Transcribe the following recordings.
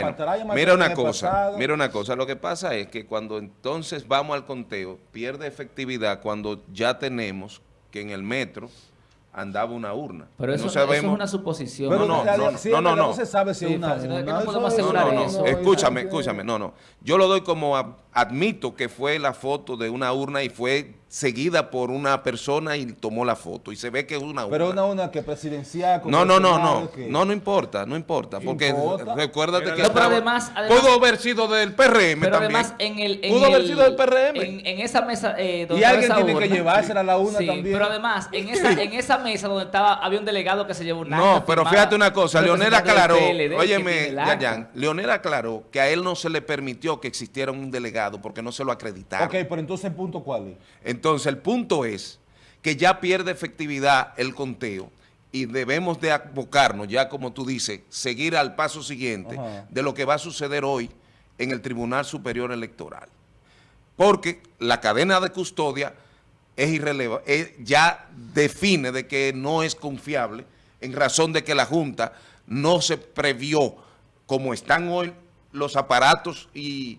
bueno, mira una cosa, mira una cosa, lo que pasa es que cuando entonces vamos al conteo, pierde efectividad cuando ya tenemos que en el metro andaba una urna. Pero eso, eso es una suposición. no, no, no, no, no, se sabe si es una urna. No, podemos asegurar eso. Escúchame, escúchame, no, no. Yo lo doy como admito que fue la foto de una urna y fue seguida por una persona y tomó la foto y se ve que es una urna. Pero una urna que presidencial. No, no, no, no, no, no importa, no importa, porque recuérdate que pero además, pudo haber sido del PRM pero además en el pudo haber sido del PRM en, esa mesa eh, donde y alguien tiene que llevársela a la urna también. Pero además en esa en esa mesa donde estaba había un delegado que se llevó una No, pero fíjate una cosa, Leonel aclaró, óyeme, Yayan, Leonel aclaró que a él no se le permitió que existiera un delegado porque no se lo acreditaron. Ok, pero entonces el punto cuál es? Entonces, el punto es que ya pierde efectividad el conteo y debemos de abocarnos, ya como tú dices, seguir al paso siguiente de lo que va a suceder hoy en el Tribunal Superior Electoral. Porque la cadena de custodia es irrelevante, ya define de que no es confiable en razón de que la Junta no se previó como están hoy los aparatos y,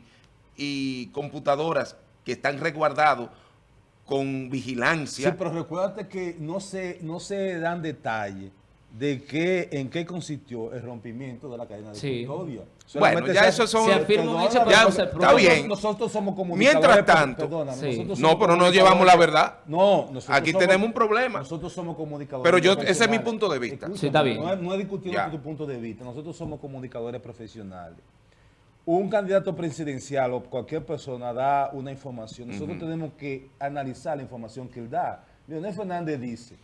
y computadoras que están resguardados con vigilancia. Sí, pero recuérdate que no se, no se dan detalles de qué, en qué consistió el rompimiento de la cadena de custodia. Bueno, ya eso son... Se afirma un hecho, ya, está bien. Nosotros somos comunicadores. Mientras tanto... no, pero no llevamos la verdad. No. Aquí tenemos un problema. Nosotros somos comunicadores Pero yo, ese es mi punto de vista. sí, está bien. No, no he discutido tu punto de vista. Nosotros somos comunicadores profesionales un candidato presidencial o cualquier persona da una información, nosotros tenemos que analizar la información que él da. Leonel Fernández dice,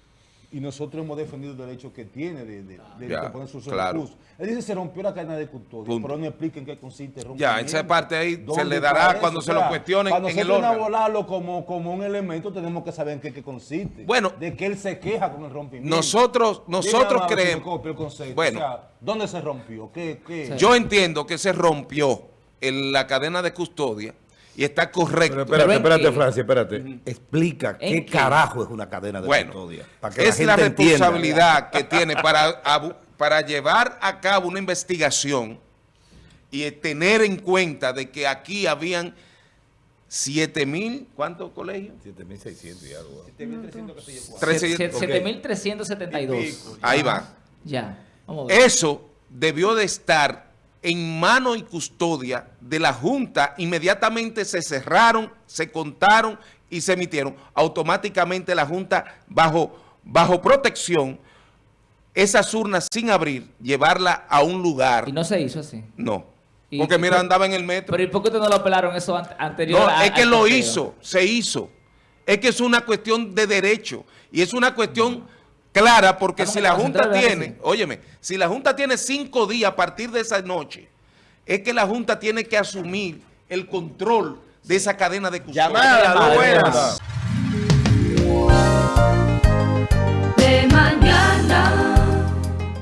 y nosotros hemos defendido el derecho que tiene de, de, poner sus recursos. Él dice se rompió la cadena de custodia, pero no explica en qué consiste el Ya, esa parte ahí se le dará cuando se lo cuestionen Cuando en nosotros a volarlo como, como un elemento, tenemos que saber en qué, consiste. Bueno. De que él se queja con el rompimiento. Nosotros, nosotros creemos... bueno. ¿dónde se rompió? ¿Qué, qué? Yo entiendo que se rompió en la cadena de custodia y está correcto. Pero espérate, espérate, Francia, espérate. Explica qué, carajo es una cadena de custodia. es la, responsabilidad que tiene para, para llevar a cabo una investigación y tener en cuenta de que aquí habían 7 mil, ¿cuántos colegios? 7.600 y algo. 7.372. Ahí va. Ya. Eso debió de estar en mano y custodia de la Junta, inmediatamente se cerraron, se contaron y se emitieron. Automáticamente la Junta, bajo, bajo protección, esas urnas sin abrir, llevarla a un lugar. ¿Y no se hizo así? No. Porque mira, andaba en el metro. Pero ¿y por qué no lo apelaron eso anterior? No, es que lo hizo, se hizo. Es que es una cuestión de derecho y es una cuestión clara, porque si la Junta tiene, óyeme, si la Junta tiene cinco días a partir de esa noche, es que la Junta tiene que asumir el control de esa cadena de custodia. Llamada, buenas.